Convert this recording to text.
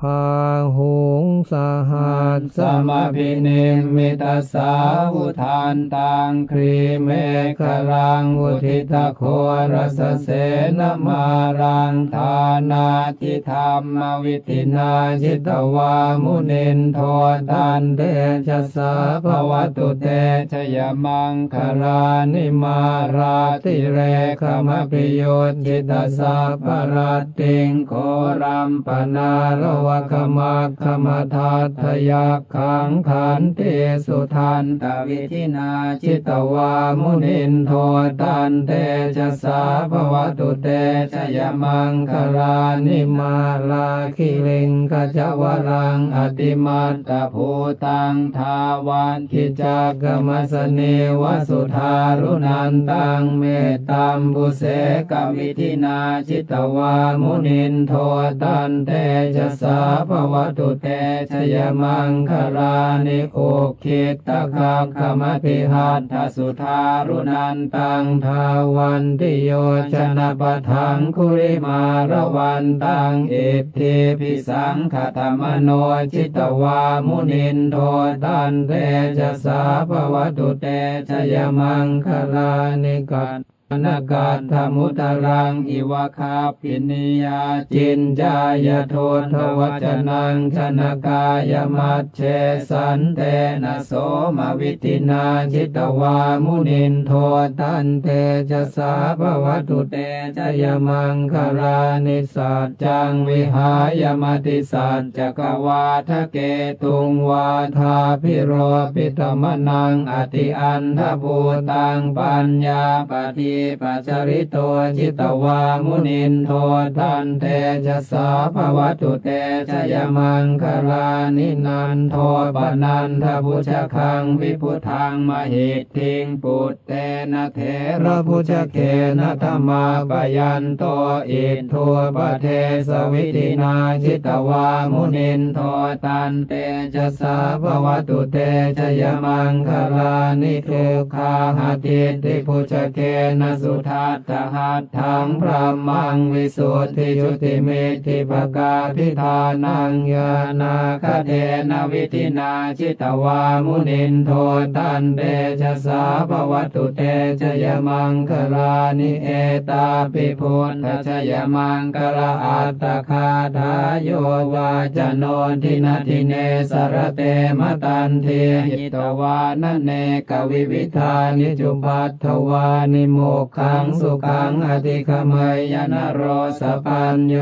พาหุงสหั สสมพินิมิตาสาวุทานตังครีเมฆรังอุทิตโครสเสนมารังทานาทิธรรมวิตินาจิตวามุนินโทตันเดชะสาภวตุเตชยมังคลานิมาราติเรขมปิโยจิตสาปรติงโครัมปนาโลวะขมักขมทัทยักขังขันเตสุทันตวิธินาจิตวามุนินโทตันเตชะสาภวตุเตชยมังคลานิมาลาคิลิงขจวรังอติมัตตภูตังทาวันคิจักกมสเนวสุธารุนันตังเมตตัมบุเสกวิธินาจิตวามุนินโทตันเตชะสาภวตุเตชยมังคลานิโอคิตตะคักขมพิหัตถสุธารุนันตังทาวันติโยชนะปะทังคุริมาระวันตังเอติพิสังขตมโนจิตวามุนินโทตันเตชะสาภวตุเตชยมังคลานิกัต นากาธมุตรังอิวะคาปินิยาจินจายโททวัจนังชนกายมัจเชสันเตนะโสมวิตินาจิตวามุนินโทตันเตจะสาภวัตุเตจยมังคลานิสัจจังวิหายมติสัจจกวาทะเกตุงวาทาพิโรปิตมนังอติอันทภูตังปัญญาปฏิปัจจริโตจิตวามุนินโททันเตจะสาภวตุเตชยมังคลานินันโทปนันทบุชคังวิพุทังมหิตทิงปุตเตนะเทระพุชเคนะธรรมาปยันโตอิทัวปเทสวิตินาจิตวามุนินโทตันเตจะสาภวตุเตชยมังคลานิทุกขาหาติติพุชเคนะสุทัตหัตถังพระมังวิสุทธิจุติเมธิปกาพิธานังยานาคเทนวิธินาจิตวามุนินโทตันเตชะสาภวตุเตชยมังคลานิเอตาปิพุทธชยมังคลาอัตตคาทายโยวาจโนทินาทิเนสรเตมตันเทหิตวานเนกวิวิธานิจุปัตถวานิโมกขังสุขังอธิคมยยนโรสปัญโย